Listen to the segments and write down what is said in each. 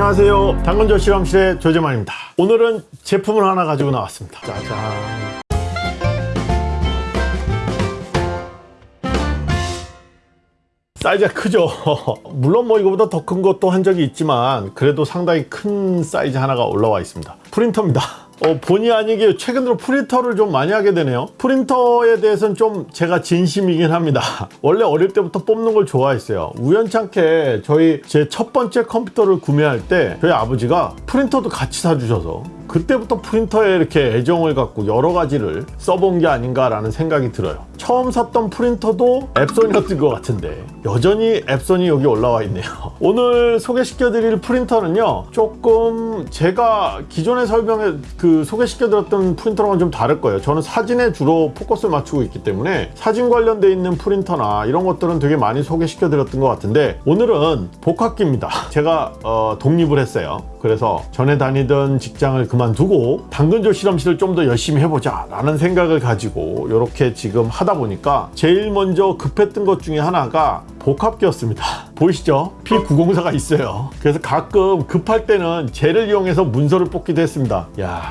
안녕하세요. 당근조 실험실의 조재만입니다. 오늘은 제품을 하나 가지고 나왔습니다. 짜잔. 사이즈가 크죠? 물론 뭐 이거보다 더 큰 것도 한 적이 있지만 그래도 상당히 큰 사이즈 하나가 올라와 있습니다. 프린터입니다 어, 본의 아니게 최근 들어 프린터를 좀 많이 하게 되네요. 프린터에 대해서는 좀 제가 진심이긴 합니다. 원래 어릴 때부터 뽑는 걸 좋아했어요. 우연찮게 저희 제 첫 번째 컴퓨터를 구매할 때 저희 아버지가 프린터도 같이 사주셔서 그때부터 프린터에 이렇게 애정을 갖고 여러 가지를 써본 게 아닌가라는 생각이 들어요. 처음 샀던 프린터도 앱손이었던 것 같은데 여전히 앱손이 여기 올라와 있네요. 오늘 소개시켜 드릴 프린터는요 조금 제가 기존에 설명해 그 소개시켜 드렸던 프린터랑은 좀 다를 거예요. 저는 사진에 주로 포커스를 맞추고 있기 때문에 사진 관련돼 있는 프린터나 이런 것들은 되게 많이 소개시켜 드렸던 것 같은데 오늘은 복합기입니다. 제가 어, 독립을 했어요. 그래서 전에 다니던 직장을 그만두고 당근조 실험실을 좀 더 열심히 해보자 라는 생각을 가지고 이렇게 지금 하다 보니까 제일 먼저 급했던 것 중에 하나가 복합기였습니다. 보이시죠? P904가 있어요. 그래서 가끔 급할 때는 쟤를 이용해서 문서를 뽑기도 했습니다. 야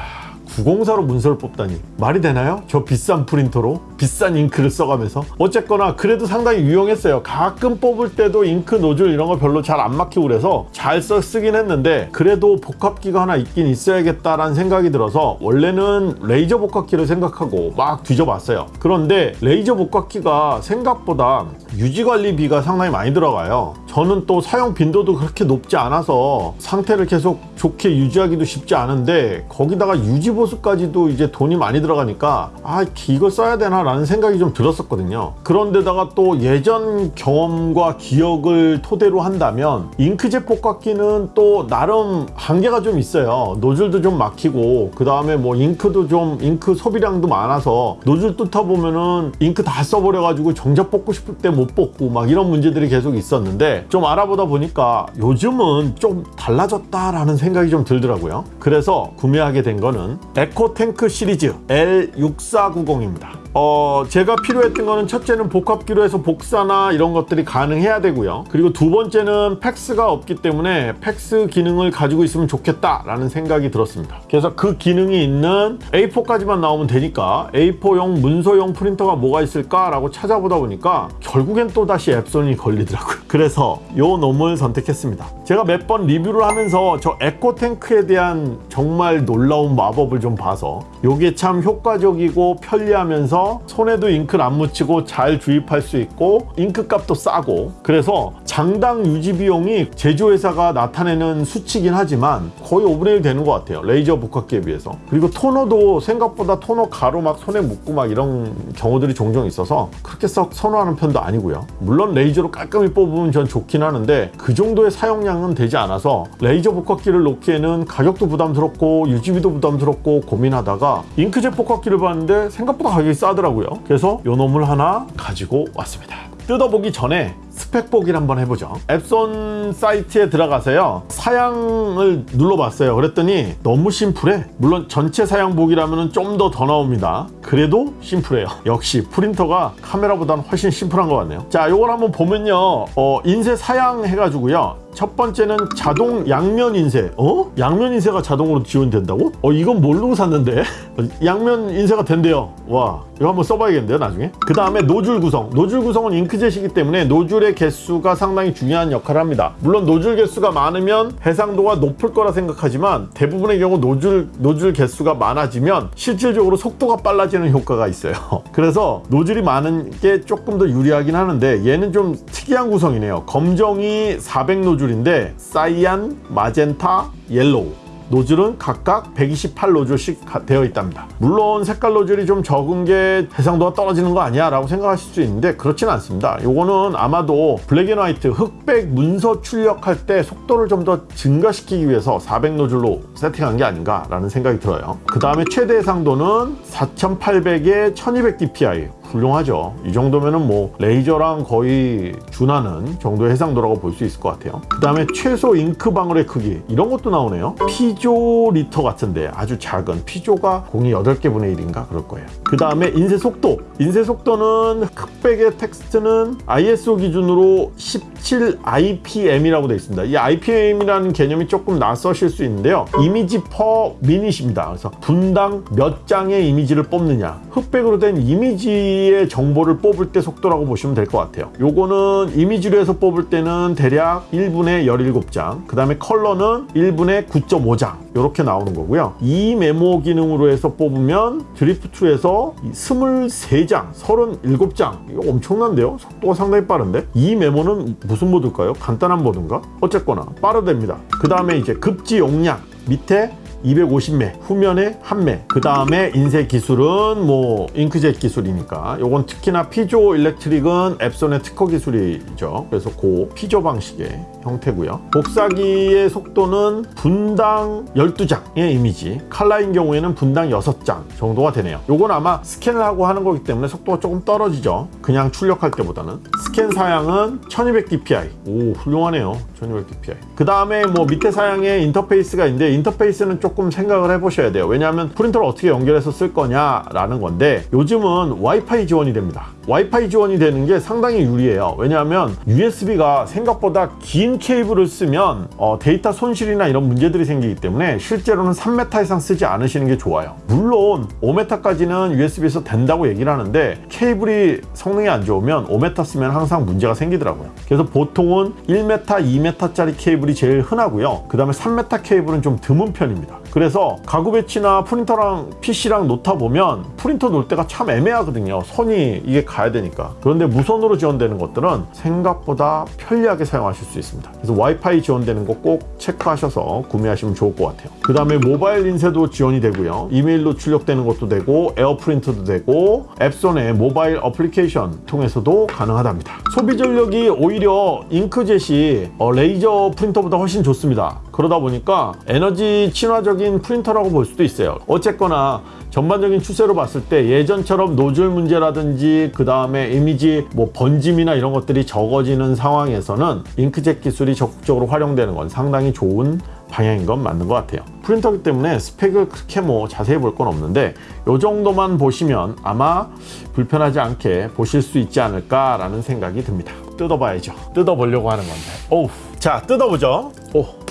904로 문서를 뽑다니. 말이 되나요? 저 비싼 프린터로 비싼 잉크를 써가면서. 어쨌거나 그래도 상당히 유용했어요. 가끔 뽑을 때도 잉크 노즐 이런 거 별로 잘 안 막히고 그래서 잘 써 쓰긴 했는데 그래도 복합기가 하나 있긴 있어야겠다라는 생각이 들어서 원래는 레이저 복합기를 생각하고 막 뒤져봤어요. 그런데 레이저 복합기가 생각보다 유지관리비가 상당히 많이 들어가요. 저는 또 사용 빈도도 그렇게 높지 않아서 상태를 계속 좋게 유지하기도 쉽지 않은데 거기다가 유지 보수까지도 이제 돈이 많이 들어가니까 아 이걸 써야 되나 라는 생각이 좀 들었었거든요. 그런데다가 또 예전 경험과 기억을 토대로 한다면 잉크젯 복합기는 또 나름 한계가 좀 있어요. 노즐도 좀 막히고 그 다음에 뭐 잉크도 좀 잉크 소비량도 많아서 노즐 뚫다 보면은 잉크 다 써버려 가지고 정작 뽑고 싶을 때 못 뽑고 막 이런 문제들이 계속 있었는데 좀 알아보다 보니까 요즘은 좀 달라졌다라는 생각이 좀 들더라고요. 그래서 구매하게 된 거는 EcoTank 시리즈 L6490입니다 어 제가 필요했던 거는 첫째는 복합기로 해서 복사나 이런 것들이 가능해야 되고요. 그리고 두 번째는 팩스가 없기 때문에 팩스 기능을 가지고 있으면 좋겠다 라는 생각이 들었습니다. 그래서 그 기능이 있는 A4까지만 나오면 되니까 A4용 문서용 프린터가 뭐가 있을까 라고 찾아보다 보니까 결국엔 또 다시 엡손이 걸리더라고요. 그래서 요 놈을 선택했습니다. 제가 몇 번 리뷰를 하면서 저 EcoTank에 대한 정말 놀라운 마법을 좀 봐서 요게 참 효과적이고 편리하면서 손에도 잉크를 안 묻히고 잘 주입할 수 있고 잉크 값도 싸고. 그래서 장당 유지 비용이 제조회사가 나타내는 수치긴 하지만 거의 5분의 1 되는 것 같아요. 레이저 복합기에 비해서. 그리고 토너도 생각보다 토너 가루 막 손에 묻고 막 이런 경우들이 종종 있어서 그렇게 썩 선호하는 편도 아니고요. 물론 레이저로 깔끔히 뽑으면 전 좋긴 하는데 그 정도의 사용량은 되지 않아서 레이저 복합기를 놓기에는 가격도 부담스럽고 유지비도 부담스럽고 고민하다가 잉크젯 복합기를 봤는데 생각보다 가격이 싸 하더라고요. 그래서 요 놈을 하나 가지고 왔습니다. 뜯어보기 전에 스펙 보기를 한번 해보죠. 엡손 사이트에 들어가서요. 사양을 눌러봤어요. 그랬더니 너무 심플해. 물론 전체 사양 보기라면 좀 더 더 나옵니다. 그래도 심플해요. 역시 프린터가 카메라보다는 훨씬 심플한 것 같네요. 자 요걸 한번 보면요. 어, 인쇄 사양 해가지고요. 첫 번째는 자동 양면 인쇄. 어? 양면 인쇄가 자동으로 지원된다고? 어 이건 모르고 샀는데? 양면 인쇄가 된대요. 와 이거 한번 써봐야겠는데요 나중에? 그 다음에 노즐 구성. 노즐 구성은 잉크젯이기 때문에 노즐 의 개수가 상당히 중요한 역할을 합니다. 물론 노즐 개수가 많으면 해상도가 높을 거라 생각하지만 대부분의 경우 노즐 노즐 개수가 많아지면 실질적으로 속도가 빨라지는 효과가 있어요. 그래서 노즐이 많은 게 조금 더 유리하긴 하는데 얘는 좀 특이한 구성이네요. 검정이 400 노즐인데 cyan, magenta, yellow 노즐은 각각 128 노즐씩 되어 있답니다. 물론 색깔 노즐이 좀 적은 게 해상도가 떨어지는 거 아니야 라고 생각하실 수 있는데 그렇진 않습니다. 요거는 아마도 black and white 흑백 문서 출력할 때 속도를 좀 더 증가시키기 위해서 400 노즐로 세팅한 게 아닌가 라는 생각이 들어요. 그 다음에 최대 해상도는 4800에 1200 dpi 훌륭하죠. 이 정도면은 뭐 레이저랑 거의 준하는 정도의 해상도라고 볼 수 있을 것 같아요. 그 다음에 최소 잉크 방울의 크기 이런 것도 나오네요. 피코 리터 같은데 아주 작은 피코가 공이 8개분의 1인가 그럴 거예요. 그 다음에 인쇄 속도. 인쇄 속도는 흑백의 텍스트는 ISO 기준으로 17 IPM이라고 되어 있습니다. 이 IPM이라는 개념이 조금 낯서실 수 있는데요. image per minute입니다. 그래서 분당 몇 장의 이미지를 뽑느냐. 흑백으로 된 이미지 의 정보를 뽑을 때 속도라고 보시면 될 것 같아요. 요거는 이미지로 해서 뽑을 때는 대략 1분에 17장 그 다음에 컬러는 1분에 9.5장 이렇게 나오는 거고요. 이 메모 기능으로 해서 뽑으면 드리프트에서 23장 37장 이거 엄청난데요? 속도가 상당히 빠른데? 이 메모는 무슨 모드일까요? 간단한 모드인가? 어쨌거나 빠르답니다. 그 다음에 이제 급지 용량 밑에 250매 후면에 1매 그 다음에 인쇄 기술은 뭐 잉크젯 기술이니까. 요건 특히나 피조 일렉트릭은 앱손의 특허 기술이죠. 그래서 그 피조 방식의 형태고요. 복사기의 속도는 분당 12장의 이미지 칼라인 경우에는 분당 6장 정도가 되네요. 요건 아마 스캔을 하고 하는 거기 때문에 속도가 조금 떨어지죠. 그냥 출력할 때보다는. 스캔 사양은 1200dpi 오 훌륭하네요. 1200dpi 그 다음에 뭐 밑에 사양에 인터페이스가 있는데 인터페이스는 조금 생각을 해보셔야 돼요. 왜냐하면 프린터를 어떻게 연결해서 쓸 거냐 라는 건데 요즘은 와이파이 지원이 됩니다. 와이파이 지원이 되는 게 상당히 유리해요. 왜냐하면 USB가 생각보다 긴 케이블을 쓰면 어, 데이터 손실이나 이런 문제들이 생기기 때문에 실제로는 3m 이상 쓰지 않으시는 게 좋아요. 물론 5m까지는 USB에서 된다고 얘기를 하는데 케이블이 성능이 안 좋으면 5m 쓰면 항상 문제가 생기더라고요. 그래서 보통은 1m, 2m짜리 케이블이 제일 흔하고요. 그 다음에 3m 케이블은 좀 드문 편입니다 그래서 가구 배치나 프린터랑 PC랑 놓다 보면 프린터 놓을 데가 참 애매하거든요. 선이 이게 가야 되니까. 그런데 무선으로 지원되는 것들은 생각보다 편리하게 사용하실 수 있습니다. 그래서 와이파이 지원되는 거 꼭 체크하셔서 구매하시면 좋을 것 같아요. 그 다음에 모바일 인쇄도 지원이 되고요. 이메일로 출력되는 것도 되고 AirPrint도 되고 엡손의 모바일 어플리케이션 통해서도 가능하답니다. 소비 전력이 오히려 잉크젯이 어, 레이저 프린터보다 훨씬 좋습니다 그러다 보니까 에너지 친화적인 프린터라고 볼 수도 있어요. 어쨌거나 전반적인 추세로 봤을 때 예전처럼 노즐 문제라든지 그 다음에 이미지 뭐 번짐이나 이런 것들이 적어지는 상황에서는 잉크젯 기술이 적극적으로 활용되는 건 상당히 좋은 방향인 건 맞는 것 같아요. 프린터기 때문에 스펙을 그렇게 뭐 자세히 볼 건 없는데 이 정도만 보시면 아마 불편하지 않게 보실 수 있지 않을까 라는 생각이 듭니다. 뜯어봐야죠. 뜯어보려고 하는 건데. 오우 자 뜯어보죠. 오.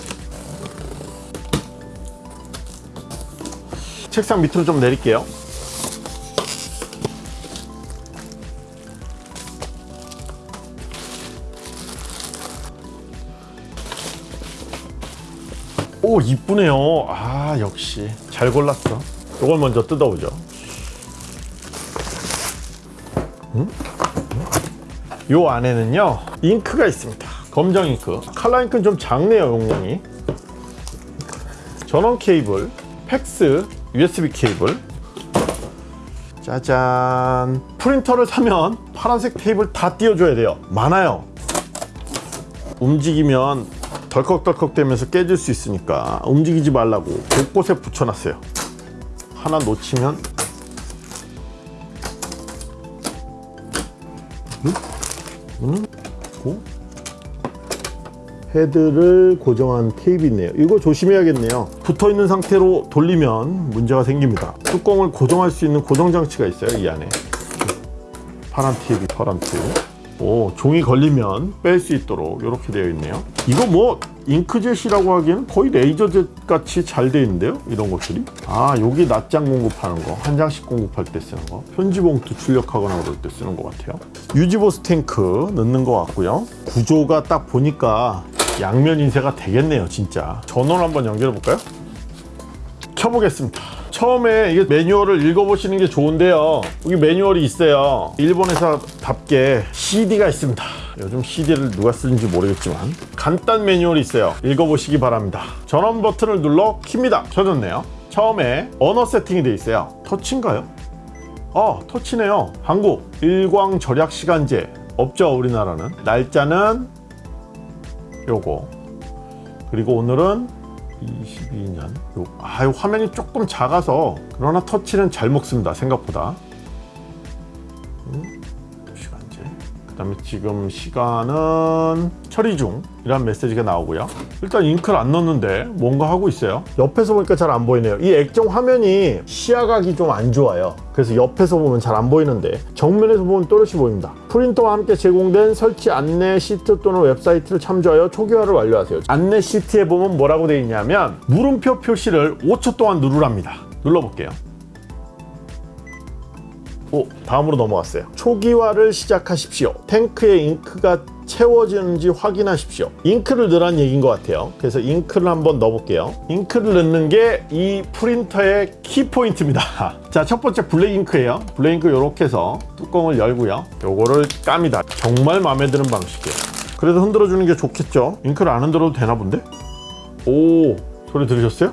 책상 밑으로 좀 내릴게요. 오 이쁘네요. 아 역시. 잘 골랐어. 이걸 먼저 뜯어보죠. 음? 요 안에는요 잉크가 있습니다. 검정 잉크. 칼라 잉크는 좀 작네요 용량이. 전원 케이블 팩스 USB 케이블. 짜잔. 프린터를 사면 파란색 테이블 다 띄워줘야 돼요. 많아요. 움직이면 덜컥덜컥 되면서 깨질 수 있으니까 움직이지 말라고 곳곳에 붙여놨어요. 하나 놓치면. 이거는 고 헤드를 고정한 테이프 있네요. 이거 조심해야겠네요. 붙어있는 상태로 돌리면 문제가 생깁니다. 뚜껑을 고정할 수 있는 고정장치가 있어요 이 안에. 파란 테이프 파란 테이프 오 종이 걸리면 뺄 수 있도록 이렇게 되어 있네요. 이거 뭐 잉크젯이라고 하기에는 거의 레이저젯 같이 잘 되어 있는데요 이런 것들이? 아 여기 낱장 공급하는 거 한 장씩 공급할 때 쓰는 거. 편지 봉투 출력하거나 그럴 때 쓰는 것 같아요. 유지보스 탱크 넣는 것 같고요. 구조가 딱 보니까 양면 인쇄가 되겠네요 진짜. 전원 한번 연결해 볼까요? 켜보겠습니다. 처음에 이게 매뉴얼을 읽어보시는 게 좋은데요. 여기 매뉴얼이 있어요. 일본 회사답게 CD가 있습니다. 요즘 CD를 누가 쓰는지 모르겠지만 간단 매뉴얼이 있어요. 읽어보시기 바랍니다. 전원 버튼을 눌러 킵니다. 켜졌네요. 처음에 언어 세팅이 돼 있어요. 터치인가요? 어 터치네요. 한국 일광 절약 시간제. 없죠 우리나라는. 날짜는 요거 그리고 오늘은 22년. 요, 아, 요 화면이 조금 작아서 그러나 터치는 잘 먹습니다 생각보다. 시간제. 그 다음에 지금 시간은 처리 중 이란 메시지가 나오고요. 일단 잉크를 안 넣었는데 뭔가 하고 있어요. 옆에서 보니까 잘 안 보이네요. 이 액정 화면이 시야각이 좀 안 좋아요. 그래서 옆에서 보면 잘 안 보이는데 정면에서 보면 또렷이 보입니다. 프린터와 함께 제공된 설치 안내 시트 또는 웹사이트를 참조하여 초기화를 완료하세요. 안내 시트에 보면 뭐라고 되어 있냐면 물음표 표시를 5초 동안 누르랍니다. 눌러볼게요. 오, 다음으로 넘어갔어요. 초기화를 시작하십시오. 탱크에 잉크가 채워지는지 확인하십시오. 잉크를 넣으란 얘기인 것 같아요. 그래서 잉크를 한번 넣어볼게요. 잉크를 넣는 게 이 프린터의 키포인트입니다. 자, 첫 번째 블랙 잉크예요. 블랙 잉크 이렇게 해서 뚜껑을 열고요. 요거를 깝니다. 정말 마음에 드는 방식이에요. 그래도 흔들어 주는 게 좋겠죠. 잉크를 안 흔들어도 되나 본데? 오, 소리 들으셨어요?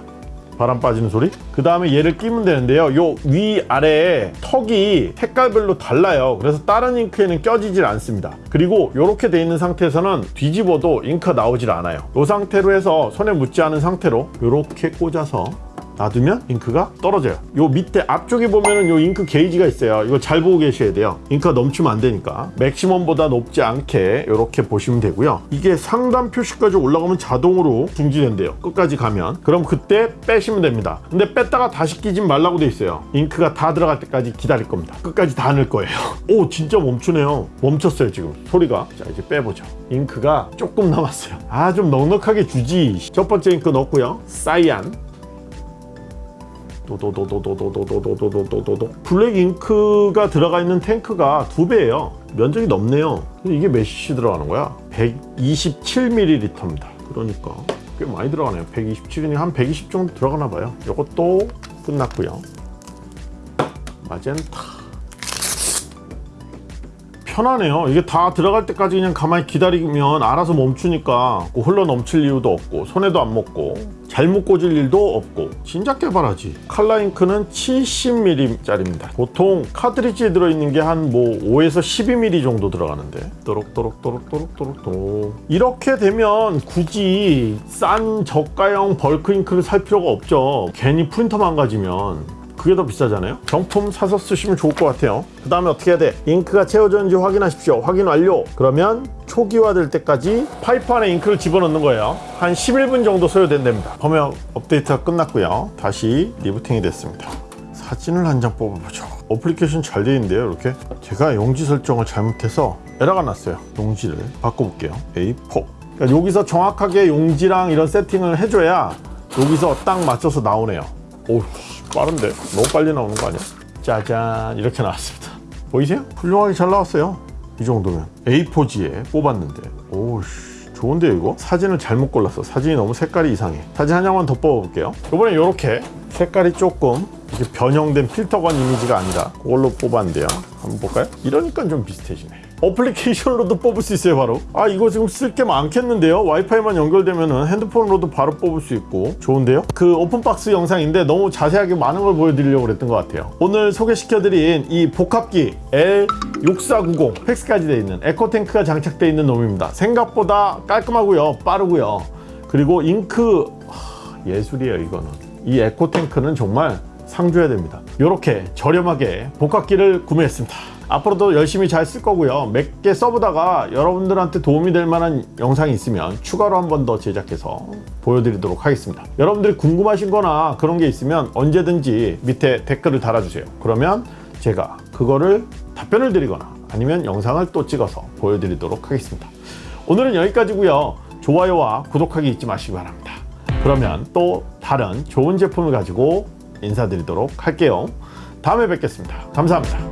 바람 빠지는 소리. 그 다음에 얘를 끼면 되는데요. 요 위 아래에 턱이 색깔별로 달라요. 그래서 다른 잉크에는 껴지질 않습니다. 그리고 이렇게 돼 있는 상태에서는 뒤집어도 잉크가 나오질 않아요. 이 상태로 해서 손에 묻지 않은 상태로 이렇게 꽂아서 놔두면 잉크가 떨어져요. 요 밑에 앞쪽에 보면은 요 잉크 게이지가 있어요. 이거 잘 보고 계셔야 돼요. 잉크가 넘치면 안 되니까. 맥시멈보다 높지 않게 이렇게 보시면 되고요. 이게 상단 표시까지 올라가면 자동으로 중지된대요. 끝까지 가면. 그럼 그때 빼시면 됩니다. 근데 뺐다가 다시 끼지 말라고 돼 있어요. 잉크가 다 들어갈 때까지 기다릴 겁니다. 끝까지 다 넣을 거예요. 오 진짜 멈추네요. 멈췄어요 지금 소리가. 자 이제 빼보죠. 잉크가 조금 남았어요. 아 좀 넉넉하게 주지. 첫 번째 잉크 넣고요. 사이안. 도도도도도도도도도도도도도 블랙 잉크가 들어가 있는 탱크가 두 배예요 면적이 넓네요 이게 몇 cc 들어가는 거야? 127ml입니다. 그러니까 꽤 많이 들어가네요. 127이니 한 120 정도 들어가나 봐요. 이것도 끝났고요. 마젠타. 편하네요. 이게 다 들어갈 때까지 그냥 가만히 기다리면 알아서 멈추니까 흘러 넘칠 이유도 없고 손에도 안 묻고 잘못 꽂을 일도 없고 진작 개발하지. 칼라잉크는 70mm 짜리입니다. 보통 카트리지에 들어있는 게 한 뭐 5에서 12mm 정도 들어가는데. 또록또록또록또록또록또록. 이렇게 되면 굳이 싼 저가형 벌크 잉크를 살 필요가 없죠. 괜히 프린터 망가지면 그게 더 비싸잖아요? 정품 사서 쓰시면 좋을 것 같아요. 그 다음에 어떻게 해야 돼? 잉크가 채워졌는지 확인하십시오. 확인 완료. 그러면 초기화 될 때까지 파이프 안에 잉크를 집어넣는 거예요. 한 11분 정도 소요된답니다. 범역 업데이트가 끝났고요. 다시 리부팅이 됐습니다. 사진을 한 장 뽑아보죠. 어플리케이션 잘 되어 있는데요 이렇게? 제가 용지 설정을 잘못해서 에러가 났어요. 용지를 바꿔볼게요. A4 그러니까 여기서 정확하게 용지랑 이런 세팅을 해줘야 여기서 딱 맞춰서 나오네요. 오우 빠른데? 너무 빨리 나오는 거 아니야? 짜잔 이렇게 나왔습니다 보이세요? 훌륭하게 잘 나왔어요 이 정도면 A4지에 뽑았는데 오우씨 좋은데요 이거? 사진을 잘못 골랐어 사진이 너무 색깔이 이상해 사진 한 장만 더 뽑아볼게요 이번엔 이렇게 색깔이 조금 이렇게 변형된 필터 건 이미지가 아니라 그걸로 뽑았는데요 한번 볼까요? 이러니까 좀 비슷해지네 어플리케이션으로도 뽑을 수 있어요 바로. 아 이거 지금 쓸 게 많겠는데요? 와이파이만 연결되면 핸드폰으로도 바로 뽑을 수 있고. 좋은데요? 그 open box 영상인데 너무 자세하게 많은 걸 보여드리려고 그랬던 것 같아요. 오늘 소개시켜드린 이 복합기 L6490 팩스까지 되어 있는 에코탱크가 장착되어 있는 놈입니다. 생각보다 깔끔하고요. 빠르고요. 그리고 잉크 하, 예술이에요 이거는. 이 에코탱크는 정말 상줘야 됩니다. 이렇게 저렴하게 복합기를 구매했습니다 앞으로도 열심히 잘 쓸 거고요. 몇 개 써보다가 여러분들한테 도움이 될 만한 영상이 있으면 추가로 한 번 더 제작해서 보여드리도록 하겠습니다. 여러분들이 궁금하신 거나 그런 게 있으면 언제든지 밑에 댓글을 달아주세요. 그러면 제가 그거를 답변을 드리거나 아니면 영상을 또 찍어서 보여드리도록 하겠습니다. 오늘은 여기까지고요. 좋아요와 구독하기 잊지 마시기 바랍니다. 그러면 또 다른 좋은 제품을 가지고 인사드리도록 할게요. 다음에 뵙겠습니다. 감사합니다